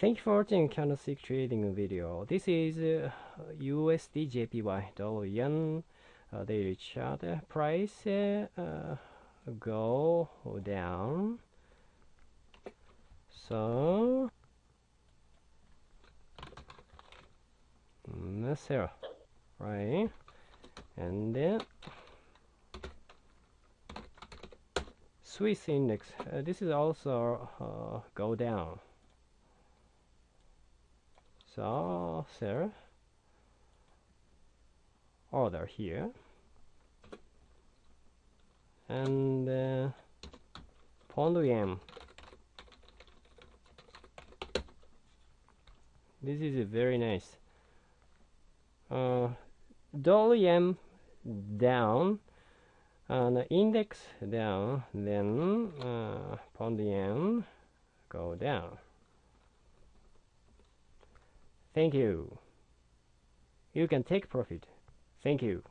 Thank you for watching candlestick trading video. This is uh, USD JPY dollar yen uh, daily chart uh, price uh, uh, go down. So mm, zero, right? And then Swiss index. Uh, this is also go down. So sell order here and uh, pound yen. This is a very nice. Uh, yen down and index down then uh, pound yen go down Thank you. You can take profit. Thank you.